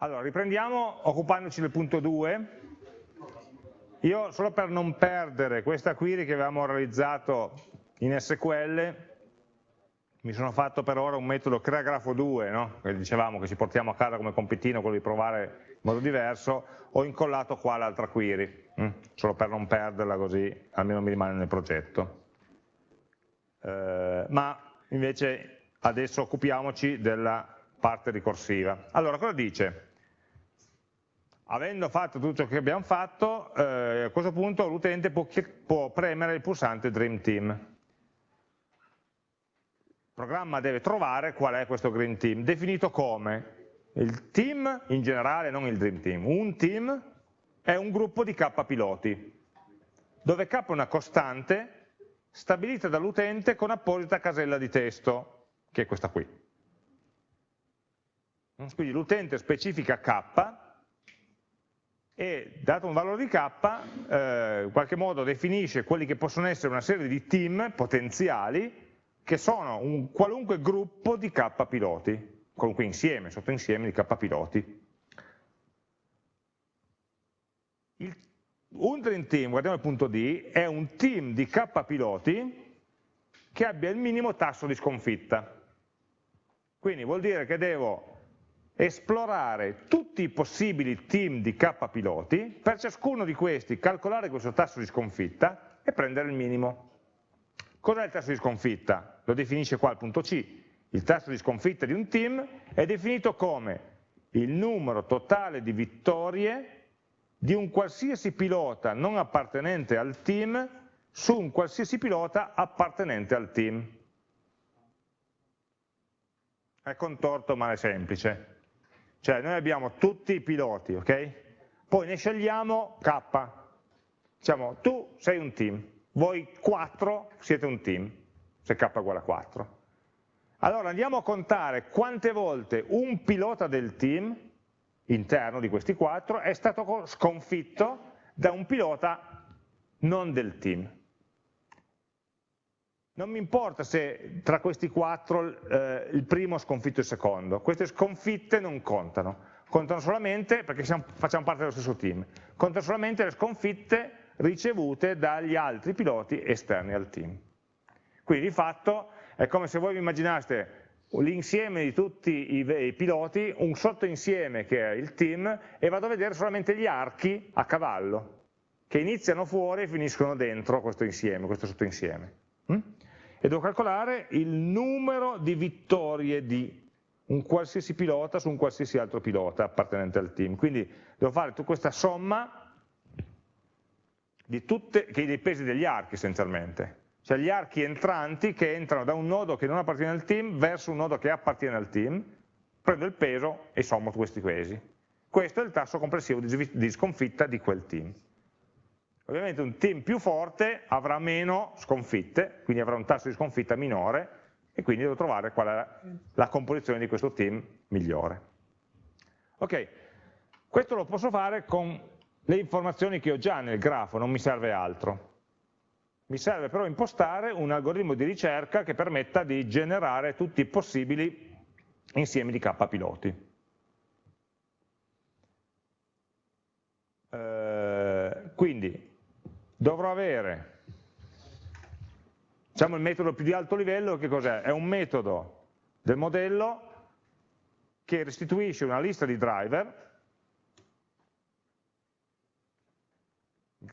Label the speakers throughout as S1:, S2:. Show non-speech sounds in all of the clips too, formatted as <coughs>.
S1: Allora, riprendiamo occupandoci del punto 2. Io, solo per non perdere questa query che avevamo realizzato in SQL, mi sono fatto per ora un metodo creagrafo2, no? che dicevamo che ci portiamo a casa come compitino, quello di provare in modo diverso, ho incollato qua l'altra query, hm? solo per non perderla così almeno mi rimane nel progetto. Eh, ma invece adesso occupiamoci della parte ricorsiva. Allora, cosa dice? Avendo fatto tutto ciò che abbiamo fatto, eh, a questo punto l'utente può, può, premere il pulsante Dream Team. Il programma deve trovare qual è questo Dream Team, definito come il team in generale, non il Dream Team. Un team è un gruppo di K piloti, dove K è una costante stabilita dall'utente con apposita casella di testo, che è questa qui. Quindi l'utente specifica K e dato un valore di k, eh, in qualche modo definisce quelli che possono essere una serie di team potenziali che sono un qualunque gruppo di k piloti, qualunque insieme, sottoinsieme di k piloti. Il, un Dream Team, guardiamo il punto D, è un team di k piloti che abbia il minimo tasso di sconfitta. Quindi vuol dire che devo esplorare tutti i possibili team di K piloti, per ciascuno di questi calcolare questo tasso di sconfitta e prendere il minimo. Cos'è il tasso di sconfitta? Lo definisce qua il punto C. Il tasso di sconfitta di un team è definito come il numero totale di vittorie di un qualsiasi pilota non appartenente al team su un qualsiasi pilota appartenente al team. È contorto ma è semplice. Cioè noi abbiamo tutti i piloti, ok? Poi ne scegliamo K. Diciamo, tu sei un team, voi quattro siete un team, se K è uguale a 4. Allora andiamo a contare quante volte un pilota del team, interno di questi quattro, è stato sconfitto da un pilota non del team. Non mi importa se tra questi quattro eh, il primo ha sconfitto il secondo, queste sconfitte non contano, contano solamente, perché siamo, facciamo parte dello stesso team, contano solamente le sconfitte ricevute dagli altri piloti esterni al team. Quindi di fatto è come se voi vi immaginaste l'insieme di tutti i, i, piloti, un sottoinsieme che è il team, e vado a vedere solamente gli archi a cavallo, che iniziano fuori e finiscono dentro questo insieme, questo sottoinsieme. Mm? E devo calcolare il numero di vittorie di un qualsiasi pilota su un qualsiasi altro pilota appartenente al team. Quindi devo fare tutta questa somma tutte, dei pesi degli archi essenzialmente, cioè gli archi entranti che entrano da un nodo che non appartiene al team verso un nodo che appartiene al team, prendo il peso e sommo questi pesi. Questo è il tasso complessivo di sconfitta di quel team. Ovviamente un team più forte avrà meno sconfitte, quindi avrà un tasso di sconfitta minore e quindi devo trovare qual è la composizione di questo team migliore. Ok, questo lo posso fare con le informazioni che ho già nel grafo, non mi serve altro. Mi serve però impostare un algoritmo di ricerca che permetta di generare tutti i possibili insiemi di k piloti. Eh, quindi dovrò avere, diciamo il metodo più di alto livello, che cos'è? È un metodo del modello che restituisce una lista di driver,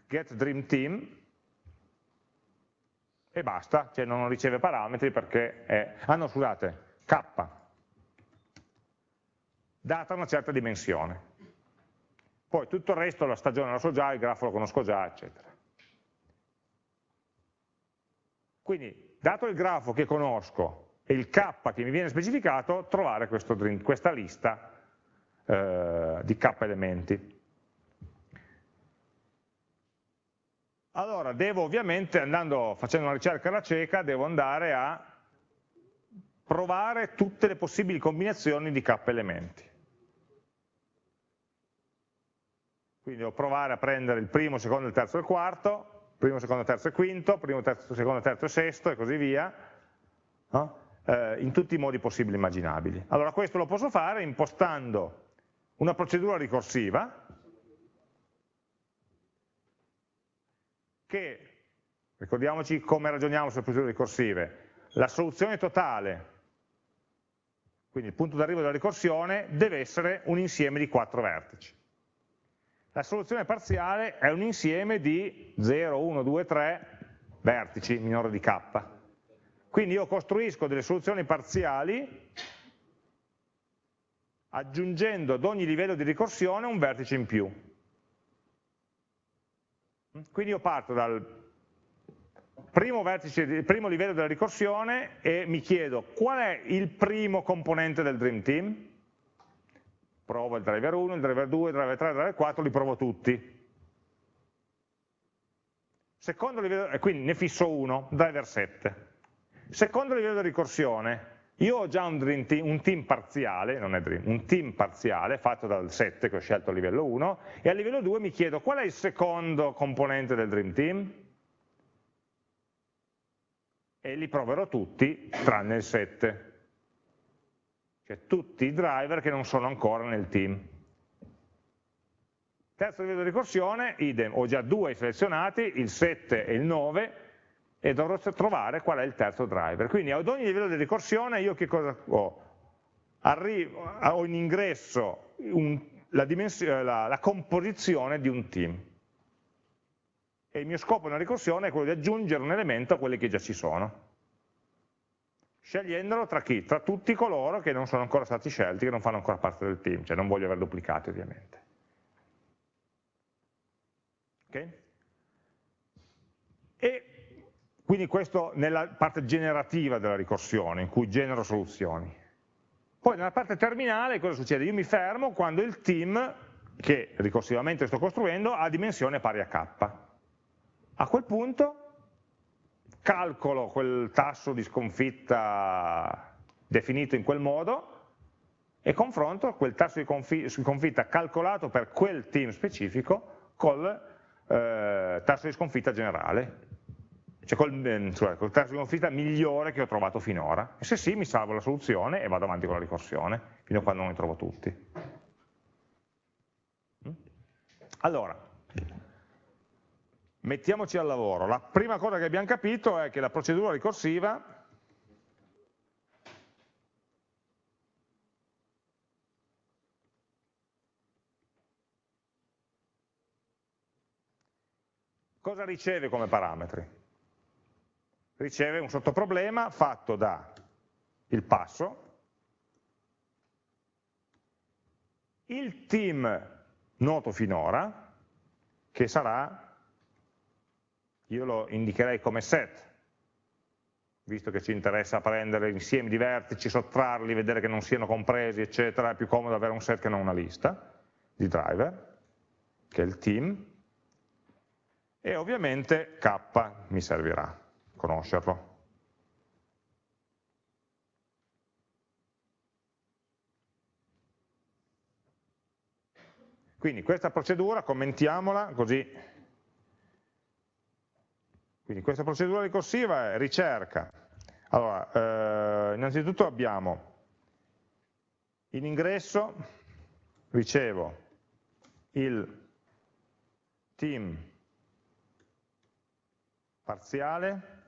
S1: getDreamTeam, e basta, cioè non riceve parametri perché è, ah no scusate, k, data una certa dimensione. Poi tutto il resto, la stagione lo so già, il grafo lo conosco già, eccetera. Quindi, dato il grafo che conosco e il k che mi viene specificato, trovare questo, questa lista eh, di k elementi. Allora, devo ovviamente, andando, facendo una ricerca alla cieca, devo andare a provare tutte le possibili combinazioni di k elementi. Quindi devo provare a prendere il primo, il secondo, il terzo e il quarto, primo, secondo, terzo e quinto, primo, terzo, secondo, terzo e sesto e così via, no? eh, in tutti i modi possibili e immaginabili. Allora questo lo posso fare impostando una procedura ricorsiva che, ricordiamoci come ragioniamo sulle procedure ricorsive, la soluzione totale, quindi il punto d'arrivo della ricorsione, deve essere un insieme di quattro vertici. La soluzione parziale è un insieme di 0, 1, 2, 3 vertici minore di k. Quindi io costruisco delle soluzioni parziali aggiungendo ad ogni livello di ricorsione un vertice in più. Quindi io parto dal primo, vertice, primo livello della ricorsione e mi chiedo qual è il primo componente del Dream Team? Provo il driver 1, il driver 2, il driver 3, il driver 4, li provo tutti. Secondo livello, e quindi ne fisso uno, driver 7. Secondo livello di ricorsione, io ho già un, team, un team parziale, non è dream, un team parziale fatto dal 7 che ho scelto a livello 1 e a livello 2 mi chiedo qual è il secondo componente del dream team e li proverò tutti tranne il 7 cioè tutti i driver che non sono ancora nel team terzo livello di ricorsione, idem, ho già due selezionati, il 7 e il 9 e dovrò trovare qual è il terzo driver. Quindi ad ogni livello di ricorsione io che cosa ho? Arrivo, ho in ingresso un, la, la, la composizione di un team. E il mio scopo nella ricorsione è quello di aggiungere un elemento a quelli che già ci sono. Scegliendolo tra chi? Tra tutti coloro che non sono ancora stati scelti, che non fanno ancora parte del team, cioè non voglio aver duplicati ovviamente. Okay? E quindi questo nella parte generativa della ricorsione, in cui genero soluzioni. Poi nella parte terminale cosa succede? Io mi fermo quando il team, che ricorsivamente sto costruendo, ha dimensione pari a k. A quel punto calcolo quel tasso di sconfitta definito in quel modo e confronto quel tasso di sconfitta calcolato per quel team specifico col eh, tasso di sconfitta generale cioè col, cioè col tasso di sconfitta migliore che ho trovato finora. E se sì, mi salvo la soluzione e vado avanti con la ricorsione, fino a quando non ne trovo tutti. Mm? Allora, mettiamoci al lavoro. La prima cosa che abbiamo capito è che la procedura ricorsiva cosa riceve come parametri? riceve un sottoproblema fatto da il passo, il team noto finora, che sarà, io lo indicherei come set, visto che ci interessa prendere insiemi di vertici, sottrarli, vedere che non siano compresi, eccetera, è più comodo avere un set che non una lista di driver, che è il team, e ovviamente k mi servirà conoscerlo. Quindi questa procedura, commentiamola così. Quindi questa procedura ricorsiva è ricerca. Allora, eh, innanzitutto abbiamo in ingresso, ricevo il team parziale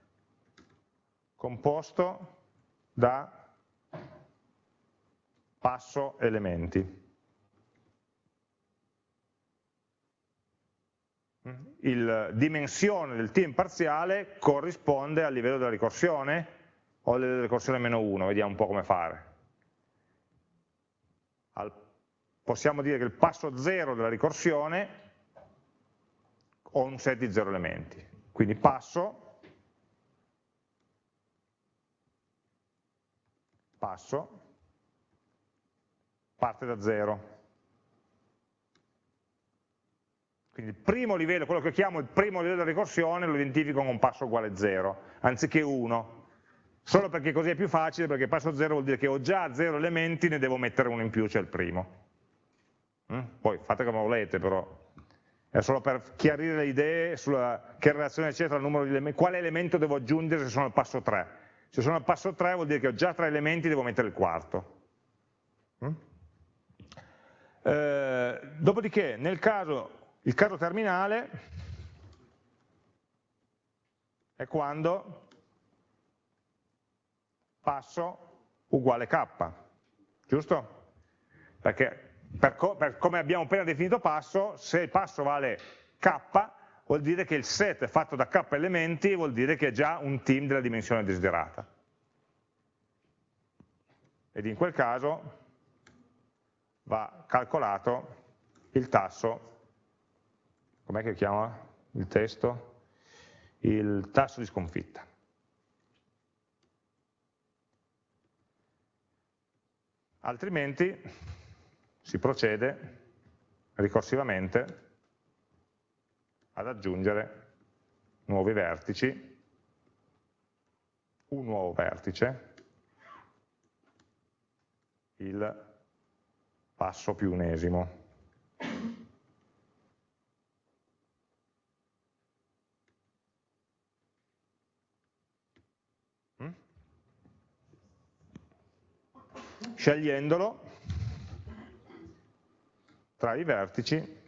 S1: composto da passo elementi. Il dimensione del team parziale corrisponde al livello della ricorsione o al livello della ricorsione meno 1, vediamo un po' come fare. Al, possiamo dire che il passo 0 della ricorsione ho un set di 0 elementi, quindi passo passo parte da zero. Quindi il primo livello, quello che chiamo il primo livello di ricorsione, lo identifico con un passo uguale 0, anziché 1. Solo perché così è più facile, perché passo 0 vuol dire che ho già 0 elementi, ne devo mettere uno in più, cioè il primo. Mm? Poi fate come volete, però è solo per chiarire le idee sulla che relazione c'è tra il numero di elementi, quale elemento devo aggiungere se sono al passo 3 se sono al passo 3 vuol dire che ho già tre elementi, devo mettere il quarto. Mm? Eh, dopodiché, nel caso, il caso terminale è quando passo uguale k, giusto? Perché per, co per come abbiamo appena definito passo, se il passo vale k, vuol dire che il set fatto da k elementi vuol dire che è già un team della dimensione desiderata. Ed in quel caso va calcolato il tasso, com'è che chiama il testo? Il tasso di sconfitta. Altrimenti si procede ricorsivamente ad aggiungere nuovi vertici, un nuovo vertice, il passo più unesimo. Scegliendolo tra i vertici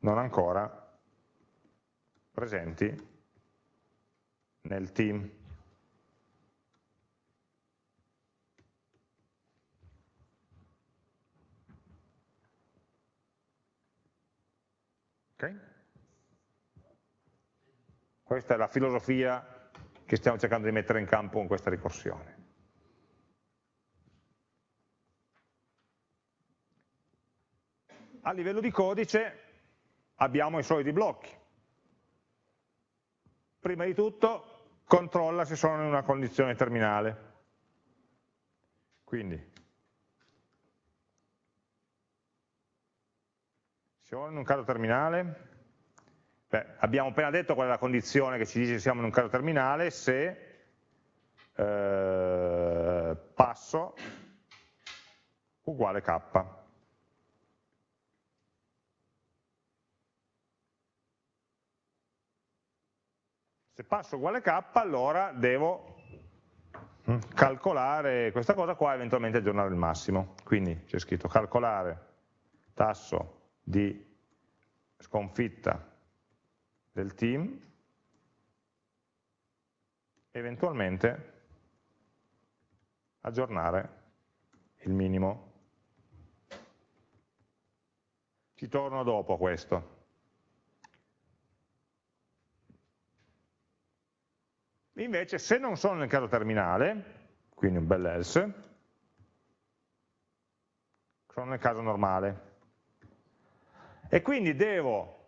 S1: non ancora presenti nel team. Okay? Questa è la filosofia che stiamo cercando di mettere in campo con questa ricorsione. A livello di codice abbiamo i soliti blocchi. Prima di tutto controlla se sono in una condizione terminale. Quindi, siamo in un caso terminale, Beh, abbiamo appena detto qual è la condizione che ci dice che siamo in un caso terminale se eh, passo uguale k. Se passo uguale k allora devo mm, calcolare questa cosa qua e eventualmente aggiornare il massimo. Quindi c'è scritto calcolare tasso di sconfitta del team, eventualmente aggiornare il minimo. Ci torno dopo a questo. Invece se non sono nel caso terminale, quindi un bel else, sono nel caso normale. E quindi devo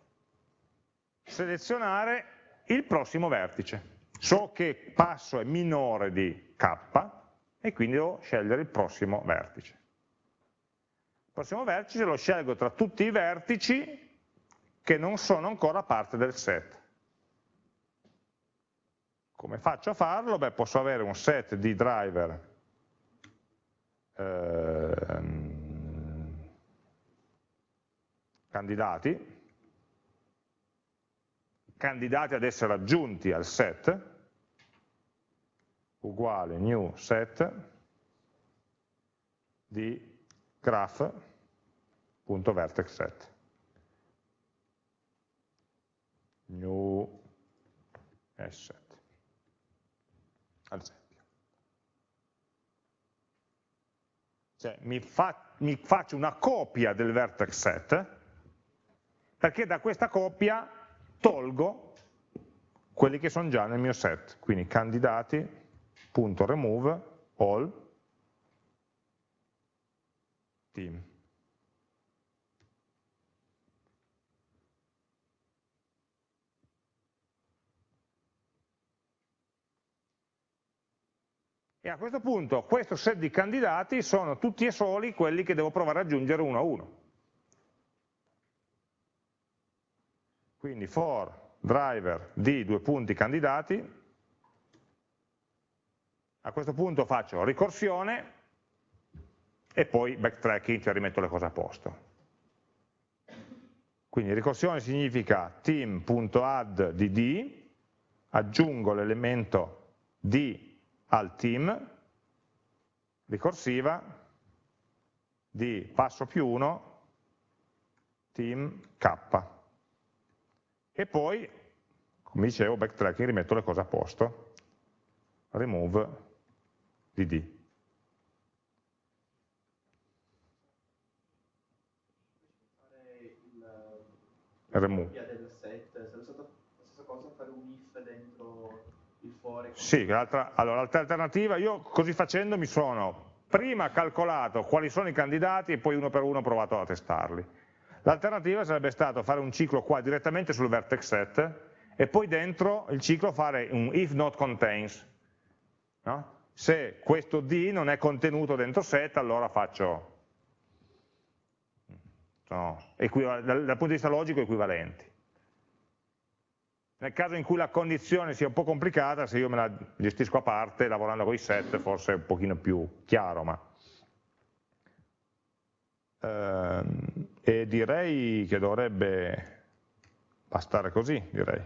S1: selezionare il prossimo vertice. So che passo è minore di k e quindi devo scegliere il prossimo vertice. Il prossimo vertice lo scelgo tra tutti i vertici che non sono ancora parte del set. Come faccio a farlo? Beh, posso avere un set di driver ehm, candidati candidati ad essere aggiunti al set, uguale new set di graph.vertex set. New asset, ad esempio. Cioè mi, fa, mi faccio una copia del vertex set perché da questa copia tolgo quelli che sono già nel mio set, quindi candidati.remove all team. E a questo punto questo set di candidati sono tutti e soli quelli che devo provare ad aggiungere uno a uno. Quindi for driver di due punti candidati, a questo punto faccio ricorsione e poi backtracking, cioè rimetto le cose a posto. Quindi ricorsione significa team.add di d, aggiungo l'elemento d al team, ricorsiva di passo più 1 team k. E poi, come dicevo, backtracking, rimetto le cose a posto. Remove dd. remove. del set, sarebbe stata la stessa cosa fare un if dentro for? Sì, allora l'altra alternativa, io così facendo mi sono prima calcolato quali sono i candidati e poi uno per uno ho provato a testarli. L'alternativa sarebbe stato fare un ciclo qua direttamente sul vertex set e poi dentro il ciclo fare un if not contains. No? Se questo D non è contenuto dentro set, allora faccio sono dal, dal punto di vista logico equivalenti. Nel caso in cui la condizione sia un po' complicata, se io me la gestisco a parte, lavorando con i set, forse è un pochino più chiaro, ma... Ehm, e direi che dovrebbe bastare così, direi.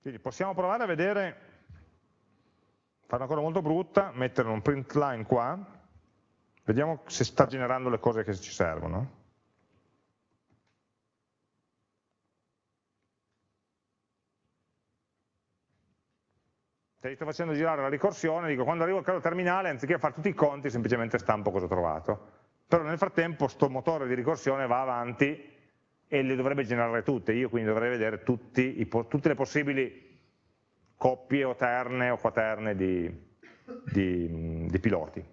S1: Quindi possiamo provare a vedere, fare una cosa molto brutta, mettere un print line qua, vediamo se sta generando le cose che ci servono. Ti sto facendo girare la ricorsione, dico quando arrivo al caso terminale, anziché fare tutti i conti, semplicemente stampo cosa ho trovato. Però nel frattempo sto motore di ricorsione va avanti e le dovrebbe generare tutte, io quindi dovrei vedere tutti, i, tutte le possibili coppie o terne o quaterne di, di, di piloti.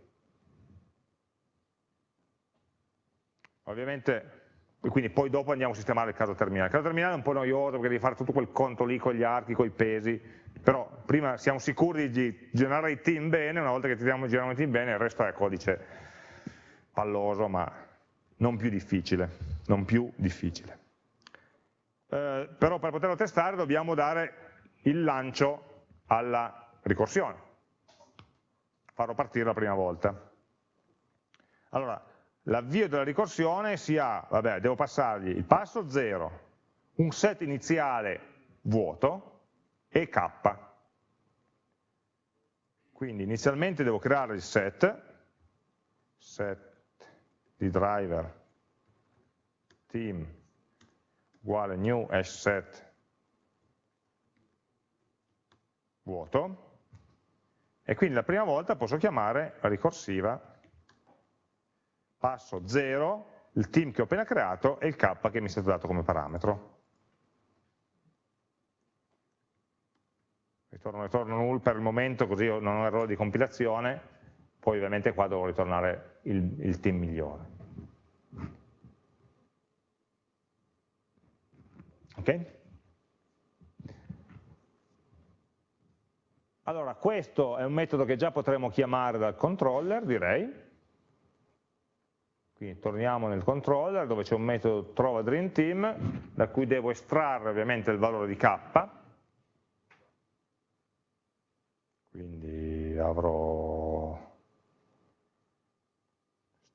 S1: Ovviamente, quindi poi dopo andiamo a sistemare il caso terminale. Il caso terminale è un po' noioso perché devi fare tutto quel conto lì con gli archi, con i pesi, però prima siamo sicuri di generare i team bene, una volta che tiriamo, giriamo i team bene il resto è codice palloso ma non più difficile non più difficile. Eh, però per poterlo testare dobbiamo dare il lancio alla ricorsione, farlo partire la prima volta. Allora, l'avvio della ricorsione si ha, vabbè, devo passargli il passo 0, un set iniziale vuoto e k. Quindi inizialmente devo creare il set, set di driver team uguale new hash set vuoto e quindi la prima volta posso chiamare ricorsiva passo 0, il team che ho appena creato e il k che mi è stato dato come parametro. Ritorno, ritorno null per il momento così non ho errore di compilazione, poi ovviamente qua devo ritornare il, il team migliore. Ok? Allora, questo è un metodo che già potremmo chiamare dal controller, direi. Quindi torniamo nel controller dove c'è un metodo trova dream team da cui devo estrarre ovviamente il valore di k. Quindi avrò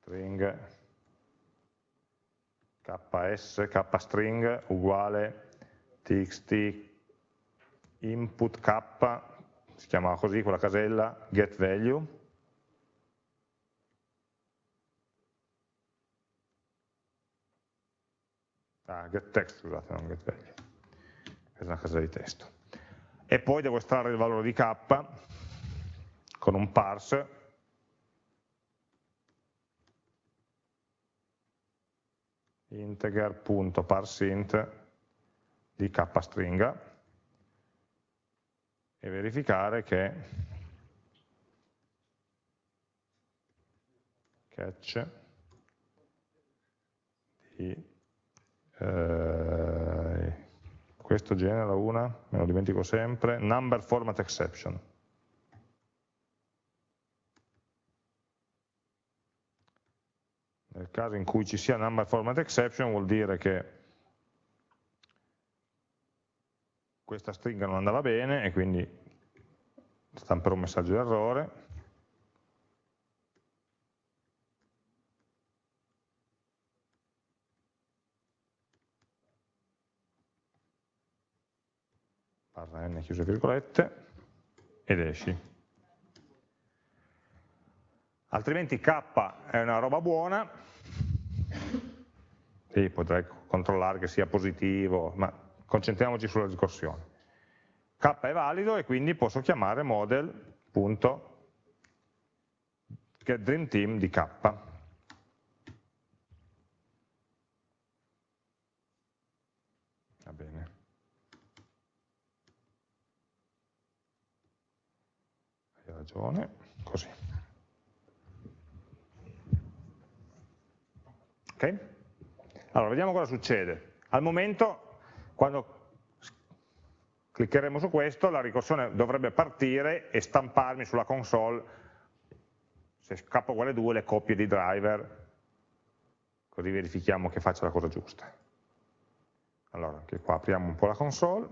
S1: string ks, kstring uguale txt input k, si chiamava così quella casella, get value, ah, get text, scusate, non get value, è una casella di testo. E poi devo estrarre il valore di k con un parse. integer.parseInt di k stringa e verificare che catch di eh, questo genera una, me lo dimentico sempre, number format exception. Nel caso in cui ci sia number format exception vuol dire che questa stringa non andava bene e quindi stamperò un messaggio d'errore. barra n chiuse virgolette, ed esci. Altrimenti k è una roba buona, e potrei controllare che sia positivo, ma concentriamoci sulla ricorsione. K è valido e quindi posso chiamare model.getDreamTeam di K. Va bene. Hai ragione, così. Ok? Allora, vediamo cosa succede. Al momento, quando cliccheremo su questo, la ricorsione dovrebbe partire e stamparmi sulla console, se k uguale 2, le coppie di driver, così verifichiamo che faccia la cosa giusta. Allora, anche qua apriamo un po' la console,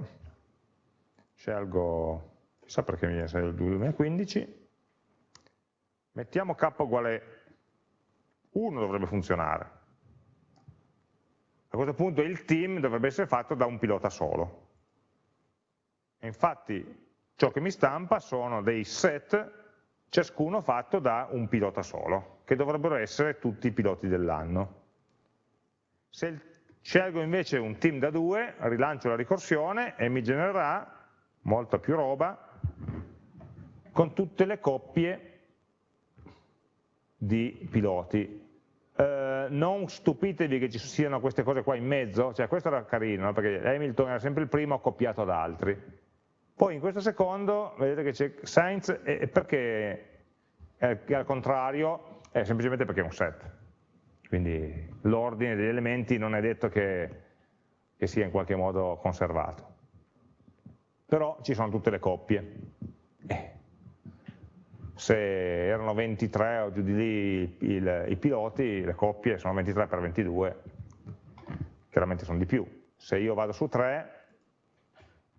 S1: scelgo, chissà perché mi viene il 2015, mettiamo k uguale 1 dovrebbe funzionare, a questo punto il team dovrebbe essere fatto da un pilota solo. E infatti ciò che mi stampa sono dei set, ciascuno fatto da un pilota solo, che dovrebbero essere tutti i piloti dell'anno. Se scelgo invece un team da due, rilancio la ricorsione e mi genererà molta più roba con tutte le coppie di piloti non stupitevi che ci siano queste cose qua in mezzo, cioè questo era carino, no? perché Hamilton era sempre il primo accoppiato ad altri. Poi in questo secondo, vedete che c'è Sainz, e perché è al contrario? È semplicemente perché è un set. Quindi l'ordine degli elementi non è detto che, che sia in qualche modo conservato. Però ci sono tutte le coppie. Eh, se erano 23 o giù di lì il, i piloti, le coppie sono 23 per 22, chiaramente sono di più. Se io vado su 3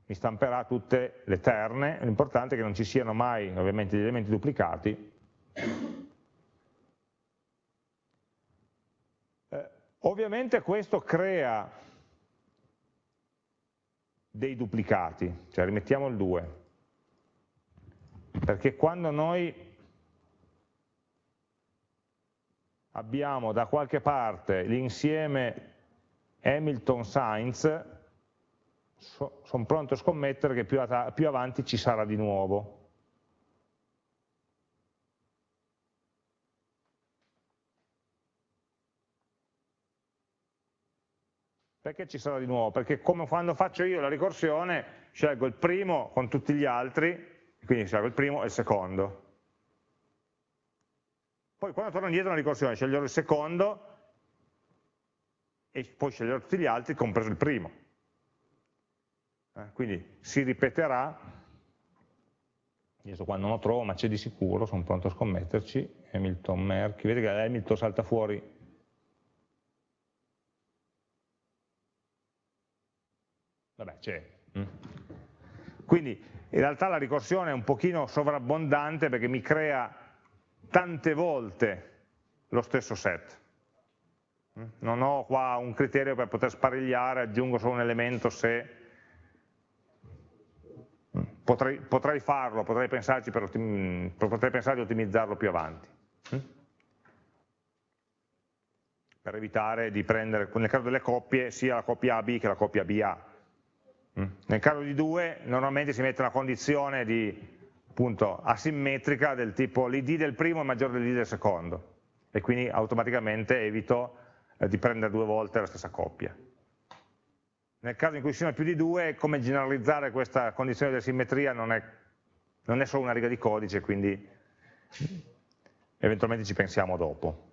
S1: mi stamperà tutte le terne, l'importante è che non ci siano mai ovviamente gli elementi duplicati. Eh, ovviamente questo crea dei duplicati, cioè rimettiamo il 2, perché quando noi abbiamo da qualche parte l'insieme Hamilton-Sainz, so, sono pronto a scommettere che più, più avanti ci sarà di nuovo. Perché ci sarà di nuovo? Perché come quando faccio io la ricorsione, scelgo il primo con tutti gli altri, quindi scelgo il primo e il secondo. Poi quando torno indietro nella ricorsione sceglierò il secondo e poi sceglierò tutti gli altri, compreso il primo. Eh, quindi si ripeterà, adesso qua non lo trovo ma c'è di sicuro, sono pronto a scommetterci, Hamilton Merck, vedete che Hamilton salta fuori vabbè c'è. Mm. Quindi in realtà la ricorsione è un pochino sovrabbondante perché mi crea tante volte lo stesso set. Non ho qua un criterio per poter sparigliare, aggiungo solo un elemento se potrei, potrei farlo, potrei, pensarci per potrei pensare di ottimizzarlo più avanti. Per evitare di prendere, nel caso delle coppie, sia la coppia AB che la coppia BA. Nel caso di 2 normalmente si mette una condizione di, appunto, asimmetrica del tipo l'id del primo è maggiore dell'id del secondo e quindi automaticamente evito eh, di prendere due volte la stessa coppia. Nel caso in cui siano più di due, come generalizzare questa condizione di asimmetria non è, non è solo una riga di codice, quindi eventualmente ci pensiamo dopo.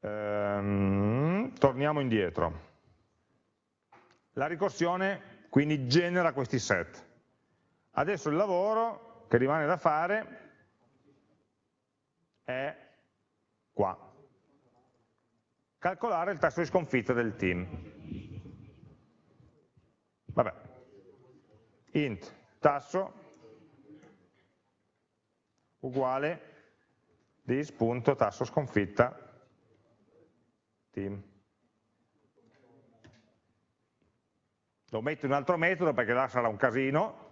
S1: Ehm, torniamo indietro. La ricorsione quindi genera questi set. Adesso il lavoro che rimane da fare è qua. Calcolare il tasso di sconfitta del team. Vabbè. int tasso uguale dis.tasso sconfitta team. Lo metto in un altro metodo perché là sarà un casino,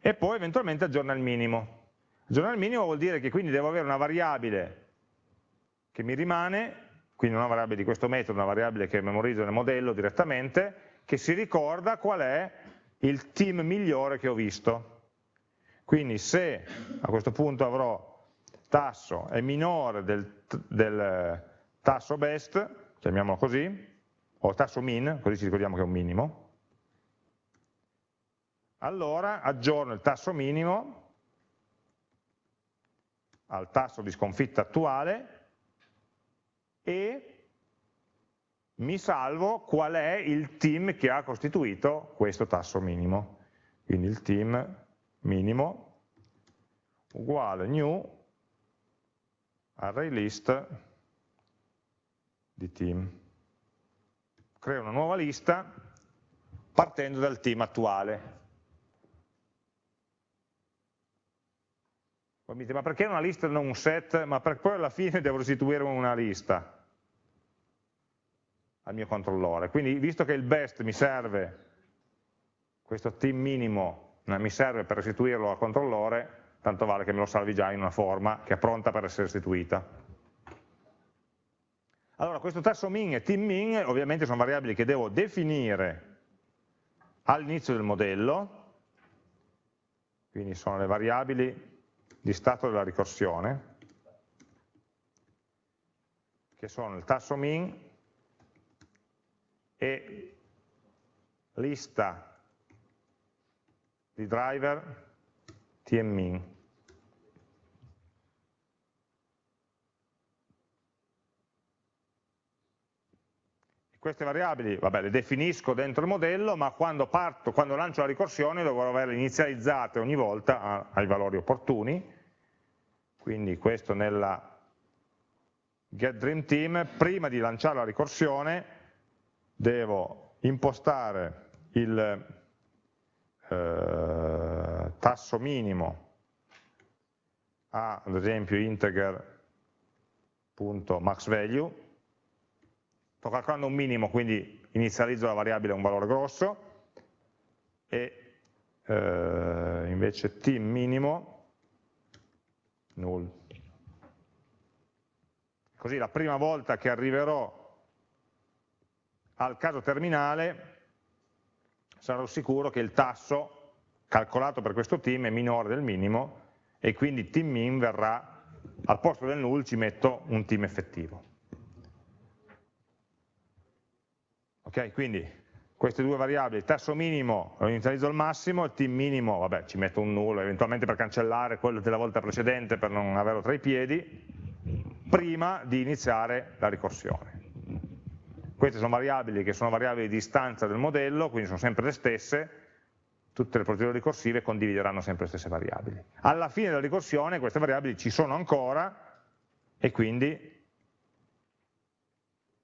S1: e poi eventualmente aggiorna il minimo. Aggiornare il minimo vuol dire che quindi devo avere una variabile che mi rimane, quindi una variabile di questo metodo, una variabile che memorizzo nel modello direttamente, che si ricorda qual è il team migliore che ho visto. Quindi se a questo punto avrò tasso è minore del, del tasso best, chiamiamolo così, o tasso min, così ci ricordiamo che è un minimo, allora aggiorno il tasso minimo al tasso di sconfitta attuale e mi salvo qual è il team che ha costituito questo tasso minimo. Quindi il team minimo uguale new array list di team. Creo una nuova lista partendo dal team attuale. Poi mi dite, ma perché una lista e non un set? Ma per poi alla fine devo restituire una lista al mio controllore. Quindi visto che il best mi serve, questo team minimo mi serve per restituirlo al controllore, tanto vale che me lo salvi già in una forma che è pronta per essere restituita. Allora, questo tasso min e team min ovviamente sono variabili che devo definire all'inizio del modello, quindi sono le variabili di stato della ricorsione, che sono il tasso min e lista di driver tmin. Queste variabili, vabbè, le definisco dentro il modello, ma quando, parto, quando lancio la ricorsione dovrò averle inizializzate ogni volta a, ai valori opportuni, quindi questo nella getDreamTeam, prima di lanciare la ricorsione devo impostare il eh, tasso minimo a, ad esempio, integer.maxValue, sto calcolando un minimo, quindi inizializzo la variabile a un valore grosso, e eh, invece t minimo null. Così la prima volta che arriverò al caso terminale sarò sicuro che il tasso calcolato per questo team è minore del minimo e quindi team min verrà, al posto del null ci metto un team effettivo. Ok, quindi queste due variabili, il tasso minimo lo inizializzo al massimo, il team minimo, vabbè, ci metto un nullo, eventualmente per cancellare quello della volta precedente per non averlo tra i piedi, prima di iniziare la ricorsione. Queste sono variabili che sono variabili di istanza del modello, quindi sono sempre le stesse, tutte le procedure ricorsive condivideranno sempre le stesse variabili. Alla fine della ricorsione queste variabili ci sono ancora e quindi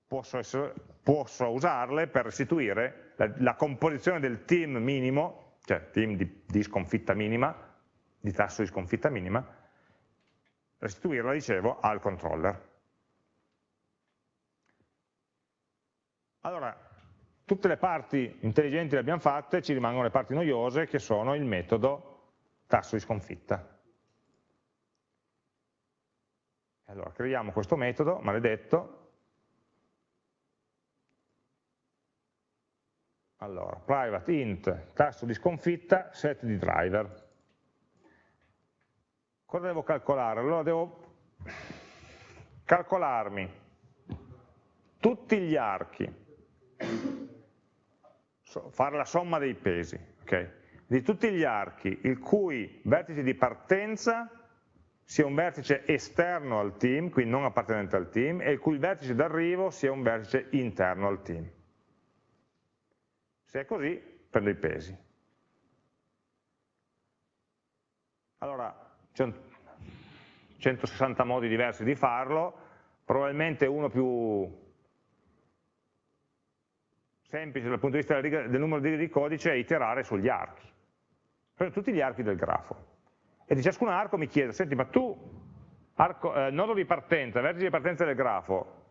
S1: posso, essere, posso usarle per restituire la, la, composizione del team minimo, cioè team di, di sconfitta minima, di tasso di sconfitta minima, restituirla, dicevo, al controller. Allora, tutte le parti intelligenti le abbiamo fatte, ci rimangono le parti noiose che sono il metodo tasso di sconfitta. Allora, creiamo questo metodo maledetto Allora, private int, tasto di sconfitta, set di driver. Cosa devo calcolare? Allora devo calcolarmi tutti gli archi, fare la somma dei pesi, okay? di tutti gli archi il cui vertice di partenza sia un vertice esterno al team, quindi non appartenente al team, e il cui vertice d'arrivo sia un vertice interno al team. Se è così, prendo i pesi. Allora, c'è 160 modi diversi di farlo, probabilmente uno più semplice dal punto di vista del numero di codice è iterare sugli archi. Prendo tutti gli archi del grafo. E di ciascun arco mi chiedo, senti, ma tu, arco, eh, nodo di partenza, vertice di partenza del grafo,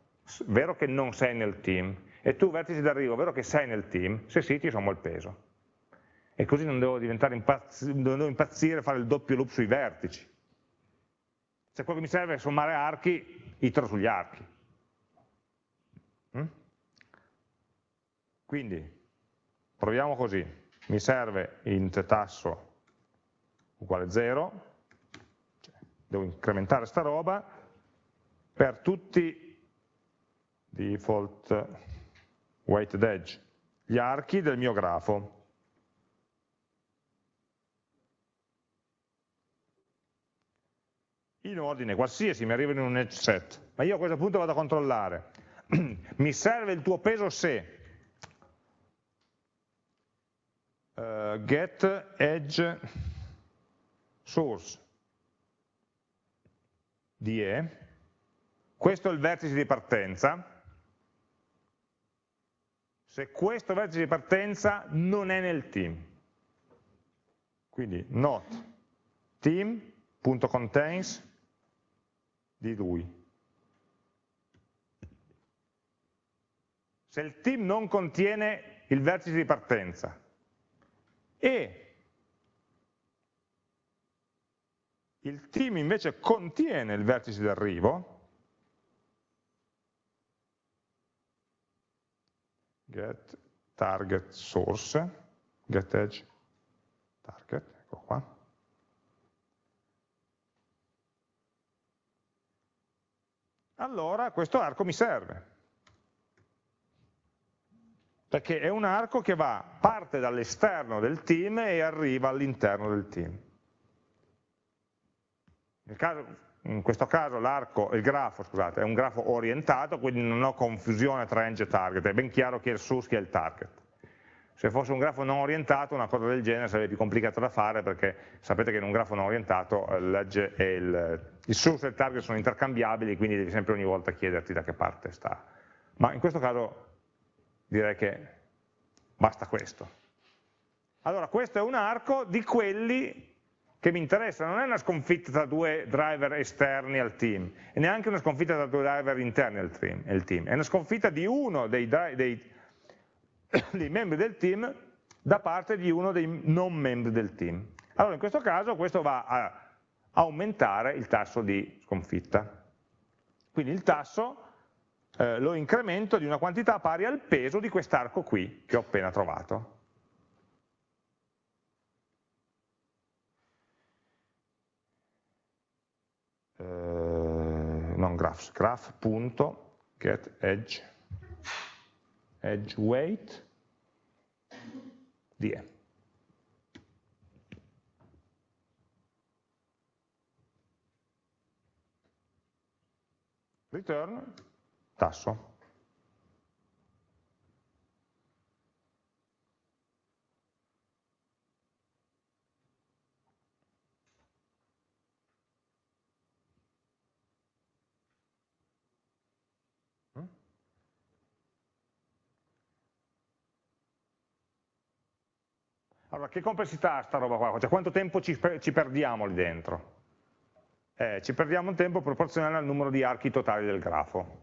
S1: vero che non sei nel team, e tu vertice d'arrivo, vero che sei nel team? Se sì ti sommo il peso. E così non devo, impazz non devo impazzire a fare il doppio loop sui vertici. Se quello che mi serve è sommare archi, itero sugli archi. Mm? Quindi, proviamo così. Mi serve int tasso uguale 0, cioè, devo incrementare sta roba, per tutti default weighted edge, gli archi del mio grafo. In ordine qualsiasi, mi arriva in un edge set, ma io a questo punto vado a controllare. <clears throat> mi serve il tuo peso se uh, get edge source. Di E, questo è il vertice di partenza, se questo vertice di partenza non è nel team. Quindi not team.contains di lui. Se il team non contiene il vertice di partenza e il team invece contiene il vertice di get target source, get edge target, ecco qua. Allora questo arco mi serve, perché è un arco che va, parte dall'esterno del team e arriva all'interno del team. Caso, in questo caso l'arco, il grafo, scusate, è un grafo orientato, quindi non ho confusione tra edge e target, è ben chiaro chi è il source, chi è il target. Se fosse un grafo non orientato, una cosa del genere sarebbe più complicata da fare perché sapete che in un grafo non orientato eh, l'edge e il, il source e il target sono intercambiabili, quindi devi sempre ogni volta chiederti da che parte sta. Ma in questo caso direi che basta questo. Allora, questo è un arco di quelli che mi interessa non è una sconfitta tra due driver esterni al team, e neanche una sconfitta tra due driver interni al team, è una sconfitta di uno dei, dei, <coughs> dei, membri del team da parte di uno dei non membri del team. Allora in questo caso questo va a aumentare il tasso di sconfitta. Quindi il tasso eh, lo incremento di una quantità pari al peso di quest'arco qui che ho appena trovato. Non graphs, graph.getEdge edge weight di E. Return tasso. Allora, che complessità ha sta roba qua? Cioè, quanto tempo ci, ci perdiamo lì dentro? Eh, ci perdiamo un tempo proporzionale al numero di archi totali del grafo,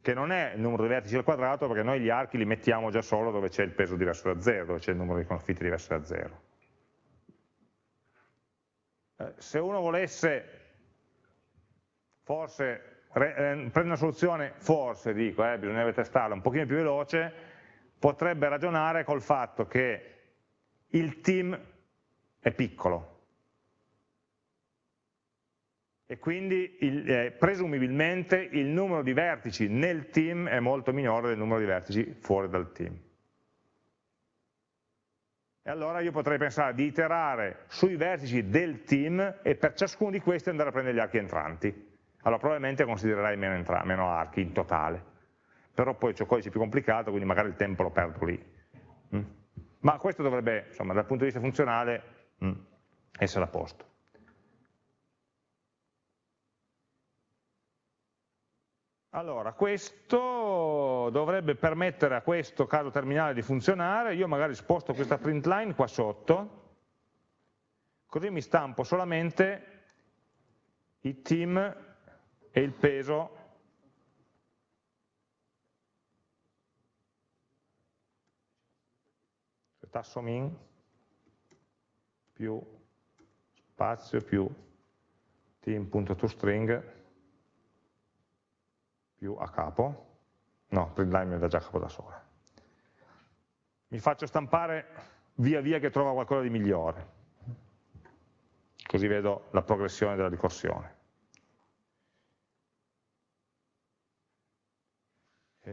S1: che non è il numero di vertici al quadrato, perché noi gli archi li mettiamo già solo dove c'è il peso diverso da 0, dove c'è il numero di confitte diverso da 0. Eh, se uno volesse, forse, eh, prendere una soluzione, forse dico, eh, bisognerebbe testarla un pochino più veloce, potrebbe ragionare col fatto che il team è piccolo e quindi il, eh, presumibilmente il numero di vertici nel team è molto minore del numero di vertici fuori dal team. E allora io potrei pensare di iterare sui vertici del team e per ciascuno di questi andare a prendere gli archi entranti. Allora probabilmente considererei meno, meno archi in totale, però poi c'è codice più complicato, quindi magari il tempo lo perdo lì. Mm? Ma questo dovrebbe, insomma, dal punto di vista funzionale, mh, mm, essere a posto. Allora, questo dovrebbe permettere a questo caso terminale di funzionare, io magari sposto questa print line qua sotto, così mi stampo solamente i team e il peso tasso min più spazio più team.toString più a capo, no, printline mi dà già a capo da sola. Mi faccio stampare via via che trovo qualcosa di migliore, così vedo la progressione della ricorsione.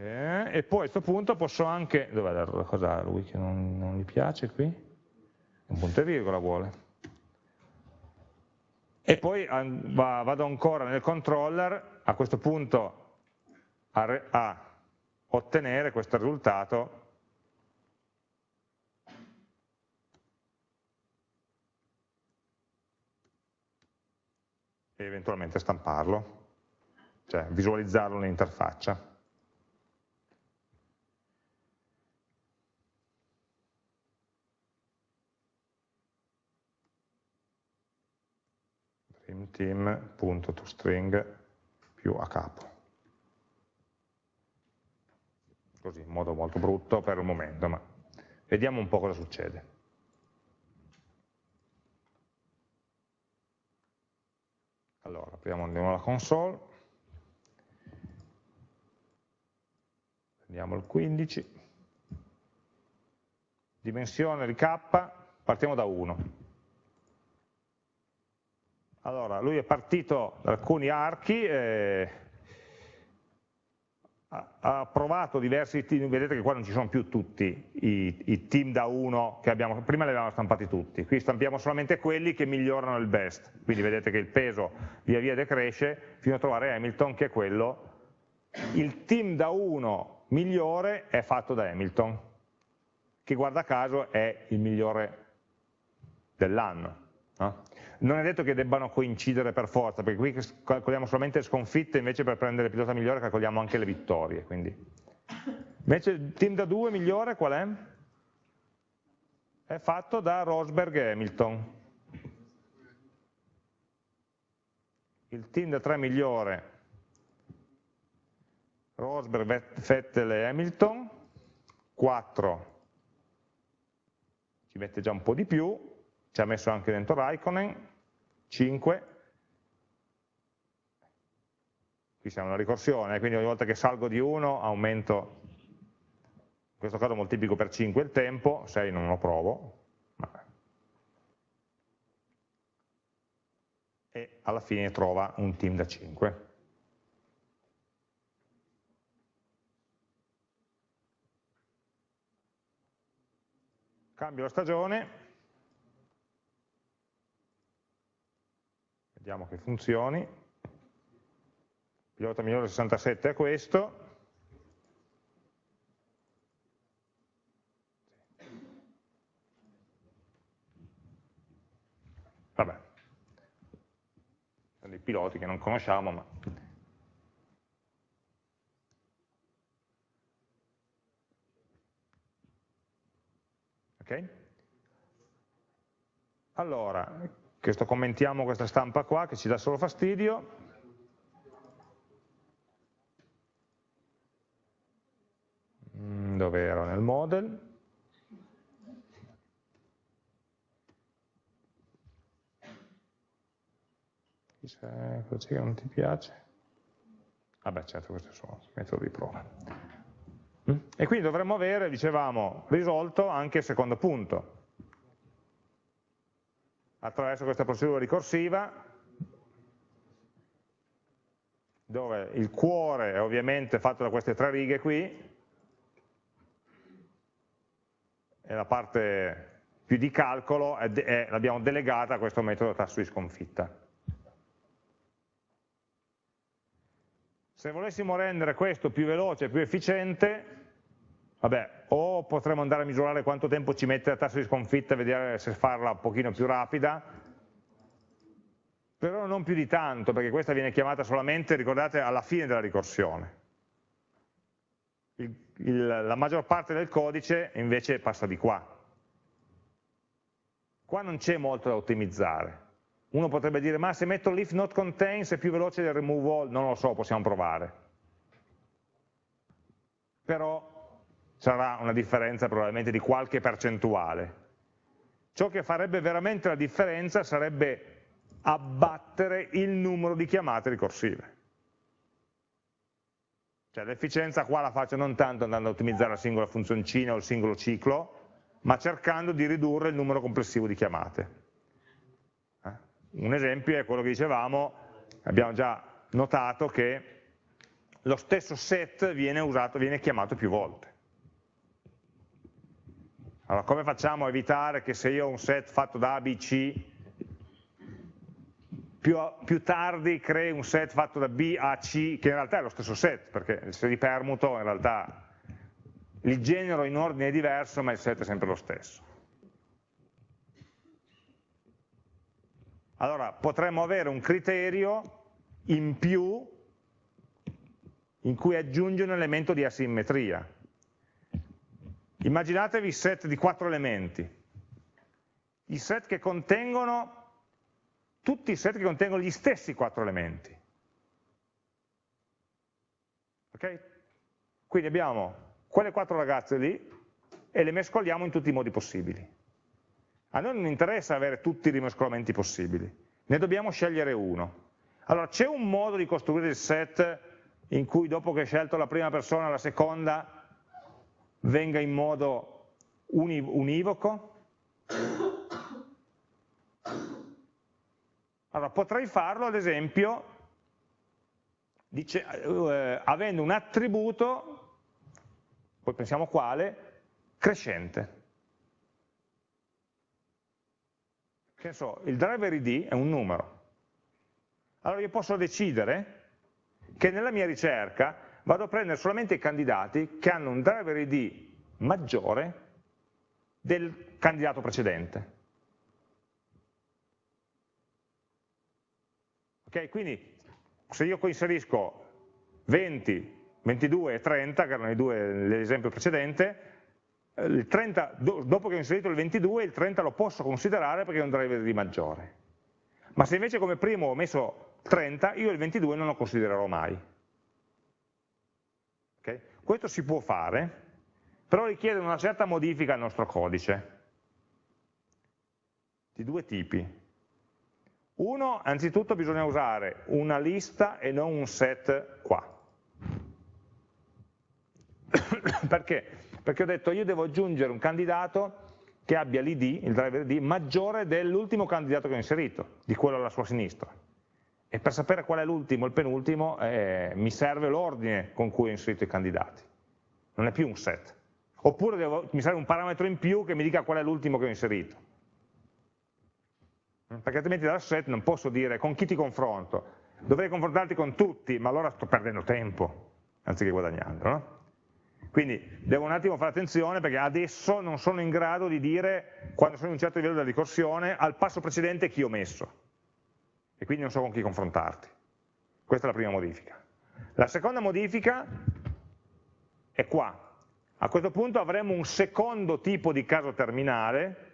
S1: Eh, e poi a questo punto posso anche, dov'è la cosa lui che non, non gli piace qui? Un punto e virgola vuole. E poi vado ancora nel controller, a questo punto a, a ottenere questo risultato e eventualmente stamparlo, cioè visualizzarlo nell'interfaccia. dreamteam.toString più a capo. Così, in modo molto brutto per il momento, ma vediamo un po' cosa succede. Allora, apriamo andiamo la console, prendiamo il 15, dimensione di k, partiamo da 1. Allora, lui è partito da alcuni archi, eh, ha provato diversi team, vedete che qua non ci sono più tutti i, i team da 1 che abbiamo, prima li avevamo stampati tutti, qui stampiamo solamente quelli che migliorano il best, quindi vedete che il peso via via decresce fino a trovare Hamilton che è quello, il team da 1 migliore è fatto da Hamilton, che guarda caso è il migliore dell'anno. No? Non è detto che debbano coincidere per forza, perché qui calcoliamo solamente le sconfitte, invece per prendere il pilota migliore calcoliamo anche le vittorie. Quindi. Invece il team da 2 migliore qual è? È fatto da Rosberg e Hamilton. Il team da 3 migliore, Rosberg, Vettel e Hamilton, 4 ci mette già un po' di più, ci ha messo anche dentro Raikkonen, 5, qui siamo una ricorsione, quindi ogni volta che salgo di 1 aumento, in questo caso moltiplico per 5 il tempo, 6 non lo provo, e alla fine trova un team da 5. Cambio la stagione, vediamo che funzioni, pilota migliore 67 è questo, vabbè, sono dei piloti che non conosciamo, ma ok? Allora, questo commentiamo questa stampa qua che ci dà solo fastidio. Mm, dove ero? Nel model. C'è che non ti piace? Vabbè certo questo è il suo metodo di prova. Mm? E quindi dovremmo avere, dicevamo, risolto anche il secondo punto attraverso questa procedura ricorsiva dove il cuore è ovviamente fatto da queste tre righe qui e la parte più di calcolo l'abbiamo delegata a questo metodo tasso di sconfitta. Se volessimo rendere questo più veloce e più efficiente, Vabbè, o potremmo andare a misurare quanto tempo ci mette la tassa di sconfitta e vedere se farla un pochino più rapida, però non più di tanto, perché questa viene chiamata solamente, ricordate, alla fine della ricorsione. Il, il, la maggior parte del codice invece passa di qua. Qua non c'è molto da ottimizzare. Uno potrebbe dire, ma se metto l'if not contains è più veloce del remove all, non lo so, possiamo provare. Però sarà una differenza probabilmente di qualche percentuale. Ciò che farebbe veramente la differenza sarebbe abbattere il numero di chiamate ricorsive. Cioè l'efficienza qua la faccio non tanto andando a ottimizzare la singola funzioncina o il singolo ciclo, ma cercando di ridurre il numero complessivo di chiamate. Eh? Un esempio è quello che dicevamo, abbiamo già notato che lo stesso set viene, usato, viene chiamato più volte. Allora come facciamo a evitare che se io ho un set fatto da A, B, C, più, più, tardi crei un set fatto da B a C, che in realtà è lo stesso set, perché se li permuto in realtà il genero in ordine diverso, ma il set è sempre lo stesso. Allora, potremmo avere un criterio in più in cui aggiunge un elemento di asimmetria. Immaginatevi set di quattro elementi, i set che contengono, tutti i set che contengono gli stessi quattro elementi. Ok? Quindi abbiamo quelle quattro ragazze lì e le mescoliamo in tutti i modi possibili. A noi non interessa avere tutti i rimescolamenti possibili, ne dobbiamo scegliere uno. Allora c'è un modo di costruire il set in cui dopo che hai scelto la prima persona, la seconda venga in modo univoco? Allora potrei farlo ad esempio dice, eh, avendo un attributo poi pensiamo quale, crescente. Che so, il driver id è un numero. Allora io posso decidere che nella mia ricerca vado a prendere solamente i candidati che hanno un driver id maggiore del candidato precedente. Ok, quindi se io inserisco 20 22 e 30, che erano i due nell'esempio precedente, eh, il 30, dopo che ho inserito il 22, il 30 lo posso considerare perché è un driver di maggiore. Ma se invece come primo ho messo 30, io il 22 non lo considererò mai. Questo si può fare, però richiede una certa modifica al nostro codice, di due tipi. Uno, anzitutto bisogna usare una lista e non un set qua. <coughs> Perché? Perché ho detto io devo aggiungere un candidato che abbia l'id, il driver id, maggiore dell'ultimo candidato che ho inserito, di quello alla sua sinistra. E per sapere qual è l'ultimo e il penultimo eh, mi serve l'ordine con cui ho inserito i candidati. Non è più un set. Oppure devo, mi serve un parametro in più che mi dica qual è l'ultimo che ho inserito. Perché altrimenti dal set non posso dire con chi ti confronto. Dovrei confrontarti con tutti, ma allora sto perdendo tempo, anziché guadagnando. No? Quindi devo un attimo fare attenzione perché adesso non sono in grado di dire, quando sono in un certo livello della ricorsione, al passo precedente chi ho messo. E quindi non so con chi confrontarti. Questa è la prima modifica. La seconda modifica è qua. A questo punto avremo un secondo tipo di caso terminale,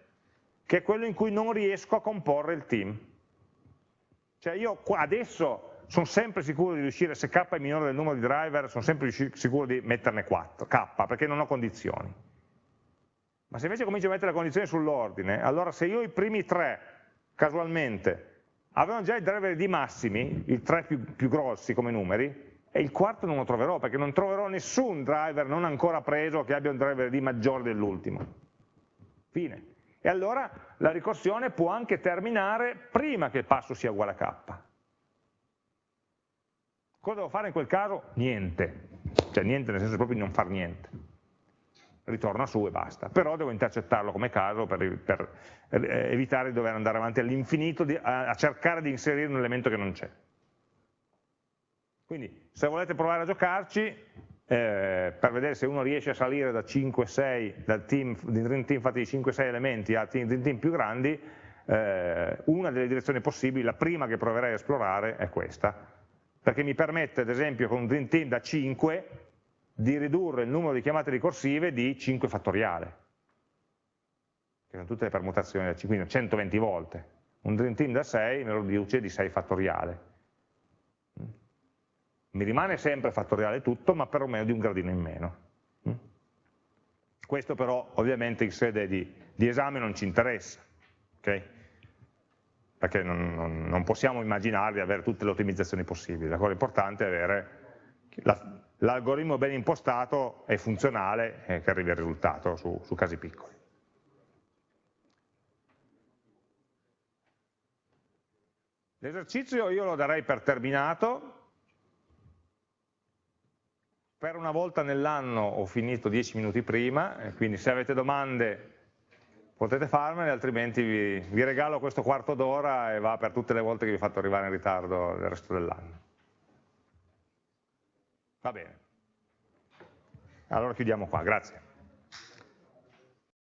S1: che è quello in cui non riesco a comporre il team. Cioè io adesso sono sempre sicuro di riuscire, se k è minore del numero di driver, sono sempre sicuro di metterne 4, k, perché non ho condizioni. Ma se invece comincio a mettere le condizioni sull'ordine, allora se io i primi tre, casualmente, avevano già i driver di massimi, i tre più, più grossi come numeri, e il quarto non lo troverò, perché non troverò nessun driver non ancora preso che abbia un driver di maggiore dell'ultimo. Fine. E allora la ricorsione può anche terminare prima che il passo sia uguale a k. Cosa devo fare in quel caso? Niente, cioè niente nel senso proprio di non fare niente, ritorna su e basta, però devo intercettarlo come caso per, per eh, evitare di dover andare avanti all'infinito a, a cercare di inserire un elemento che non c'è. Quindi se volete provare a giocarci, eh, per vedere se uno riesce a salire da 5-6, dal team, di Dream Team fatti di 5-6 elementi a team, team più grandi, eh, una delle direzioni possibili, la prima che proverei a esplorare è questa, perché mi permette ad esempio con un Dream Team da 5 di ridurre il numero di chiamate ricorsive di 5 fattoriale, che sono tutte le permutazioni da 5, quindi 120 volte. Un Dream Team da 6 me lo riduce di 6 fattoriale. Mi rimane sempre fattoriale tutto, ma perlomeno di un gradino in meno. Questo però ovviamente in sede di, di esame non ci interessa, okay? perché non, non, non, possiamo immaginare di avere tutte le ottimizzazioni possibili, la cosa importante è avere l'algoritmo ben impostato e funzionale e che arrivi al risultato su, su casi piccoli. L'esercizio io lo darei per terminato, per una volta nell'anno ho finito 10 minuti prima, quindi se avete domande potete farmele, altrimenti vi, vi regalo questo quarto d'ora e va per tutte le volte che vi ho fatto arrivare in ritardo il resto dell'anno. Va bene. Allora chiudiamo qua, grazie.